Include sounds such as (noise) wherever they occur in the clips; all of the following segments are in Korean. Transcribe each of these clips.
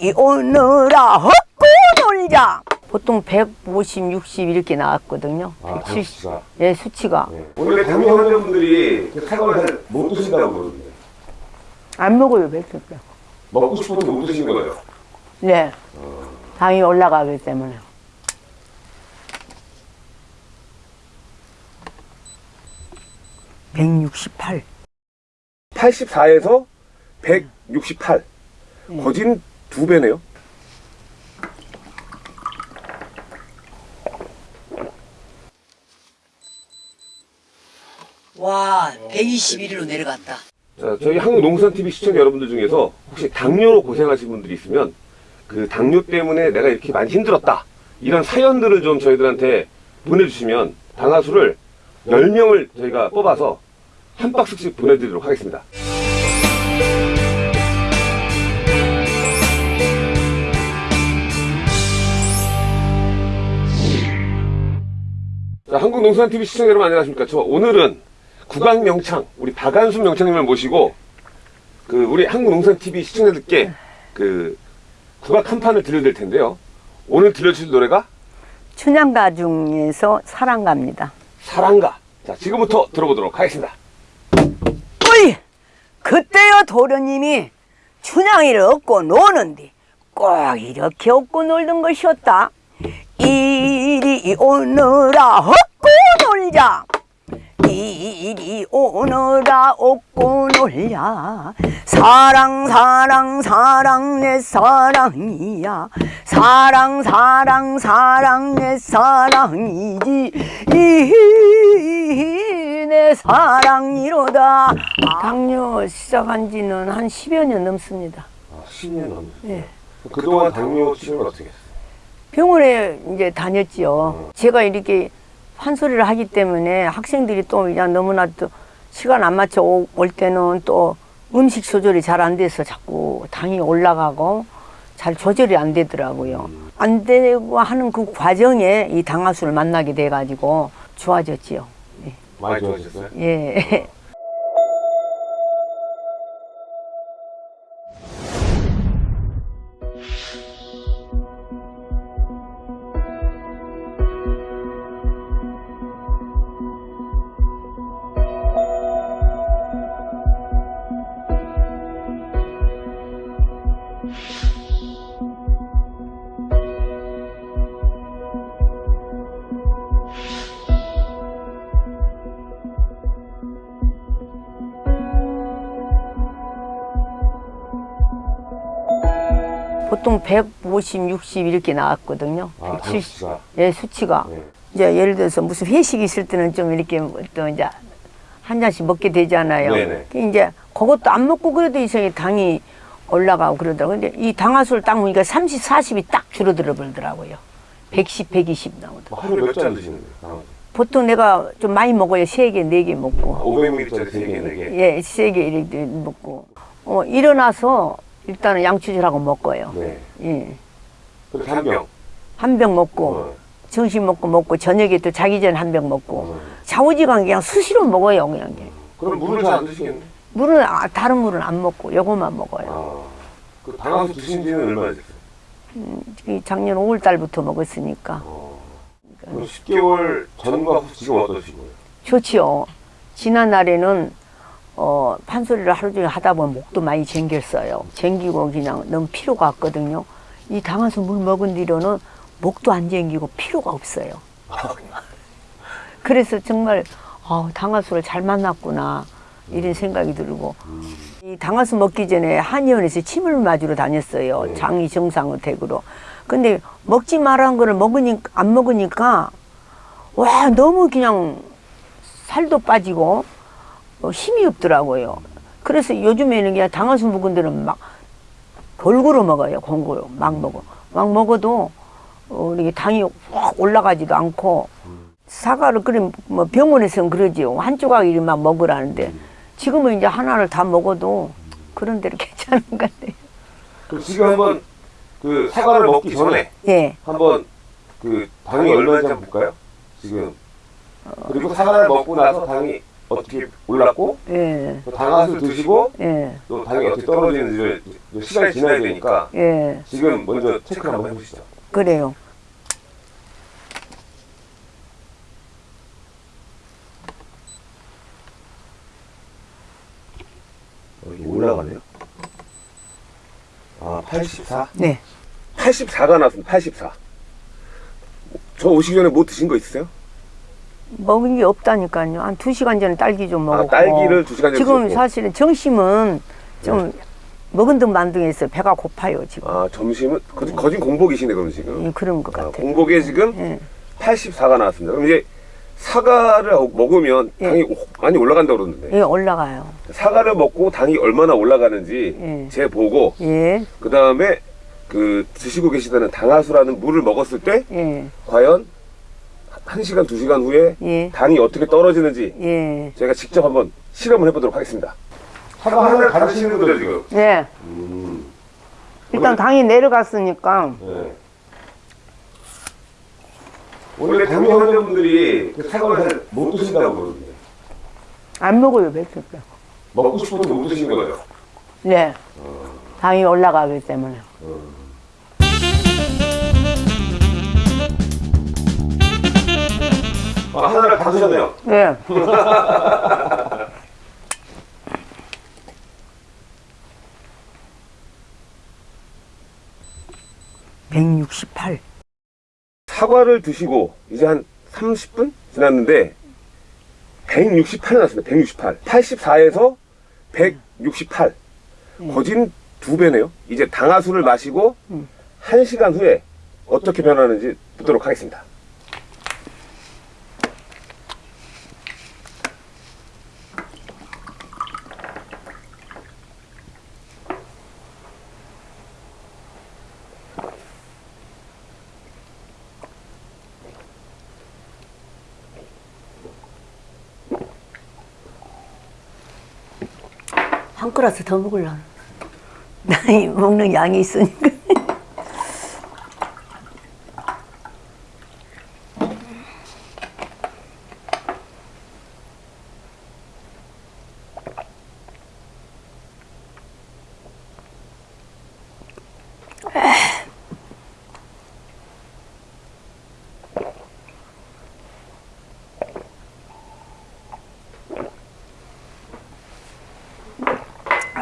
이리 오너라 헛고 놀자. 보통 150, 60 이렇게 나왔거든요. 아, 170. 수치가. 예, 수치가. 원래 당뇨 환자분들이 사과를 잘 못 드신다고 그러는데. 안 먹어요 백숙 먹고 싶어도 못 드시는 거예요. 네. 당이 올라가기 때문에. (168) 84에서 168. 거진 두 배네요. 와 121로 내려갔다 자, 저희 한국농산TV 시청자 여러분들 중에서 혹시 당뇨로 고생하신 분들이 있으면 그 당뇨 때문에 내가 이렇게 많이 힘들었다. 이런 사연들을 좀 저희들한테 보내주시면 당하수를 10명을 저희가 뽑아서 한 박스씩 보내드리도록 하겠습니다. 한국농산TV 시청자 여러분 안녕하십니까. 저 오늘은 국악명창, 우리 박안순 명창님을 모시고 그 우리 한국농산TV 시청자들께 그 국악 한 판을 들려드릴 텐데요. 오늘 들려주실 노래가 춘향가 중에서 사랑가입니다 사랑가. 자, 지금부터 들어보도록 하겠습니다. 어이 그때요 도련님이 춘향이를 얻고 노는데 꼭 이렇게 얻고 놀던 것이었다 이리 오너라 얻고 놀자 이리 오너라 얻고 놀자 사랑 사랑 사랑 내 사랑이야 사랑 사랑 사랑 내 사랑이지 이내 사랑이로다 당뇨 시작한 지는 한 10여 년 넘습니다 아, 10년 넘었어요. 예. 그동안 당뇨 치료는 어떻게 했어요? 병원에 이제 다녔지요. 제가 이렇게 판소리를 하기 때문에 학생들이 또 그냥 너무나 또 시간 안 맞춰 오- 올 때는 또 음식 조절이 잘 안 돼서 자꾸 당이 올라가고 잘 조절이 안 되더라고요. 안 되고 하는 그 과정에 이 당하수를 만나게 돼가지고 좋아졌지요. 많이 좋아지셨어요? 예. 보통 150, 60 이렇게 나왔거든요. 아, 170. 수치가. 예, 수치가. 네. 이제 예를 들어서 무슨 회식 있을 때는 좀 이렇게 또 이제 한 잔씩 먹게 되잖아요. 네네. 그 이제 그것도 안 먹고 그래도 이상하게 당이 올라가고 그러더라고요. 근데 이 당화수를 딱 먹으니까 30, 40이 딱 줄어들어 버리더라고요. 110, 120 나오더라고요. 뭐 하루에 몇 잔 드시는데요? 당하수? 보통 내가 좀 많이 먹어요. 세개네 개 먹고. 500ml짜리 3개, 4개. 예, 세개 이렇게 먹고. 어, 일어나서 일단은 양치질하고 먹어요. 네. 예. 그렇게 한 병. 한 병 먹고. 어. 점심 먹고 먹고 저녁에 또 자기 전에 한 병 먹고 어. 좌우지간 그냥 수시로 먹어요 그냥 그럼 물을 잘 안 드시겠네? 물은 아, 다른 물은 안 먹고 요거만 먹어요 아. 그 당하수 드신 지는 얼마나 됐어요? 이 작년 5월 달부터 먹었으니까 어. 그럼 10개월 전과 후 지금 어떠시고요? 좋지요 지난 날에는 어, 판소리를 하루 종일 하다 보면 목도 많이 쟁겼어요. 쟁기고 그냥 너무 피로가 왔거든요. 이 당화수 물 먹은 뒤로는 목도 안 쟁기고 피로가 없어요. (laughs) 그래서 정말 아, 당화수를 잘 만났구나 이런 생각이 들고. 이 당화수 먹기 전에 한의원에서 침을 맞으러 다녔어요. 네. 장이 정상으로. 근데 먹지 말라는 거를 먹으니까 안 먹으니까 와 너무 그냥 살도 빠지고 어, 힘이 없더라고요. 그래서 요즘에는 그냥 당화수 데는 막 골고루 먹어요 골고루. 막 먹어. 막 먹어도 어, 이게 당이 확 올라가지도 않고 사과를 그럼 뭐 병원에서는 그러지요 한 조각이 막 먹으라는데 지금은 이제 하나를 다 먹어도 그런 대로 (laughs) 괜찮은 것 같아요. 그럼 지금 한번 그 사과를 먹기 전에 예. 한번 그 당이 얼마인지 한번 볼까요? 지금. 그리고 사과를 먹고 나서 당이 어떻게 올랐고 예, 또 당화수 드시고 예, 또 당이 어떻게 떨어지는지 좀 시간이 지나야 되니까 예, 지금 먼저 체크를 한번 해보시죠. 그래요. 여기 올라가네요. 아, 84? 네. 84가 나왔습니다. 84. 저 오시기 전에 뭐 드신 거 있으세요? 먹은 게 없다니까요. 한 두 시간 전에 딸기 좀 아, 먹었고. 딸기를 두 시간 전에 지금 드셨고. 사실은 정심은 좀 먹은 듯 만등해서 배가 고파요 지금. 아, 점심은 거진, 거진 공복이시네, 그럼 지금. 예, 그런 것 아, 같아요. 공복에 지금 예, 84가 나왔습니다. 그럼 이제 사과를 먹으면 예. 당이 오- 많이 올라간다고 그러는데 예, 올라가요. 사과를 먹고 당이 얼마나 올라가는지 예. 재 보고 예, 그 다음에 그 드시고 계시다는 당화수라는 물을 먹었을 때 예, 과연 한 시간 두 시간 후에 예, 당이 어떻게 떨어지는지 예, 제가 직접 한번 실험을 해보도록 하겠습니다. 사과 하나를 다 드시는 거죠 지금? 예. 음. 일단 당이 내려갔으니까 네. 원래 당뇨 환자분들이 그 사과를 잘 못 드신다고 그러는데 안 먹어요 며칠 때. 먹고 싶어도 못 드시는 거죠? 네. 당이 올라가기 때문에. 아, 하나를 다 드셨네요. 네. (168) 사과를 드시고 이제 한 30분 지났는데 168이 났습니다. 168. 84에서 168. 거진 두 배네요. 이제 당화수를 마시고 음. 한 시간 후에 어떻게 변하는지 보도록 하겠습니다. 한 그릇 더 먹으려고. (laughs) 먹는 양이 있으니까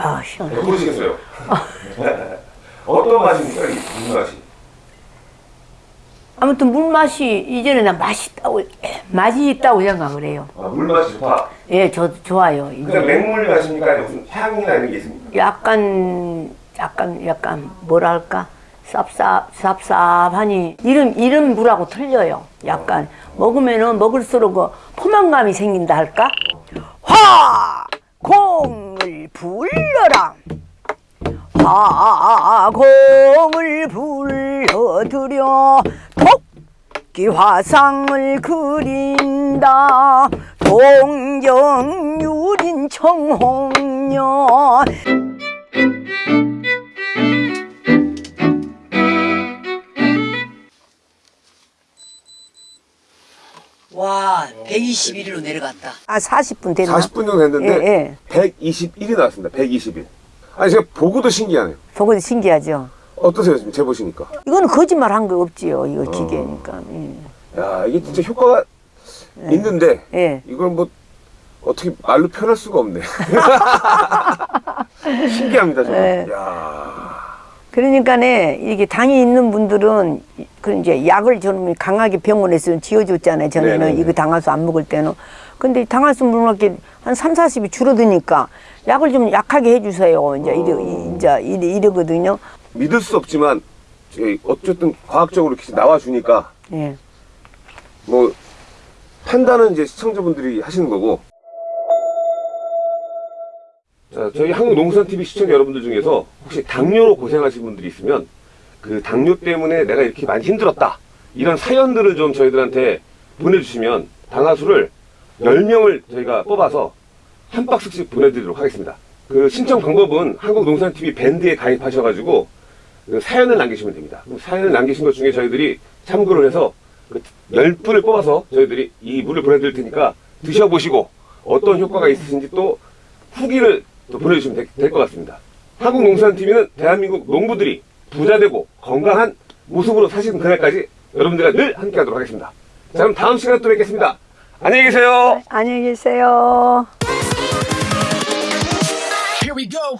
아 시원해 모르시겠어요? (laughs) 어떤 맛입니까? 이 무슨 맛이? 아무튼 물 맛이 이제는 나 맛있다고 맛이 있다고 생각을 해요. 아, 물맛이 좋다. 예, 저 좋아요. 그냥 맹물 맛입니까? 무슨 향이나 이런 게 있습니까? 약간 약간 약간 뭐랄까 쌉쌉 쌉쌉하니 이름 이름 물하고 틀려요. 약간 먹으면은 먹을수록 그 포만감이 생긴다 할까? 화 공을 불러라. 화공을 불러들여 토끼 화상을 그린다 동정유린 청홍년 와 121로 내려갔다 아 40분 됐나? 40분 정도 됐는데 예, 121이 나왔습니다. 121. 아니 제가 보고도 신기하네요. 보고 신기하죠 어떠세요 지금 재보시니까? 이거는 거짓말 한 거 없지요 이거 기계니까 예. 야 이게 진짜 효과가 있는데 예. 이걸 뭐 어떻게 말로 표현할 수가 없네. (laughs) 신기합니다 정말. 예. 야 그러니까 네 이게 당이 있는 분들은 그 이제 약을 저는 강하게 병원에서 지어줬잖아요. 전에는 네네네. 이거 당화수 안 먹을 때는. 근데 당화수 물먹게 한 3, 40이 줄어드니까 약을 좀 약하게 해주세요. 이제 이러, 이- 이제 이러, 이러 거든요. 믿을 수 없지만 어쨌든 과학적으로 이렇게 나와 주니까 예. 뭐 판단은 이제 시청자분들이 하시는 거고. 자, 저희 한국농산TV 시청자 여러분들 중에서 혹시 당뇨로 고생하신 분들이 있으면 그 당뇨 때문에 내가 이렇게 많이 힘들었다. 이런 사연들을 좀 저희들한테 보내주시면 당화수를 10명을 저희가 뽑아서 한 박스씩 보내드리도록 하겠습니다. 그 신청 방법은 한국농산TV 밴드에 가입하셔가지고 그 사연을 남기시면 됩니다. 그럼 사연을 남기신 것 중에 저희들이 참고를 해서 그 10분을 뽑아서 저희들이 이 물을 보내드릴 테니까 드셔보시고 어떤 효과가 있으신지 또 후기를 또 보내주시면 될 것 같습니다. 한국농산TV는 대한민국 농부들이 부자되고 건강한 모습으로 사시는 그날까지 여러분들과 늘 함께 하도록 하겠습니다. 자 그럼 다음 시간에 또 뵙겠습니다. 안녕히 계세요. 안녕히 계세요. Here we go.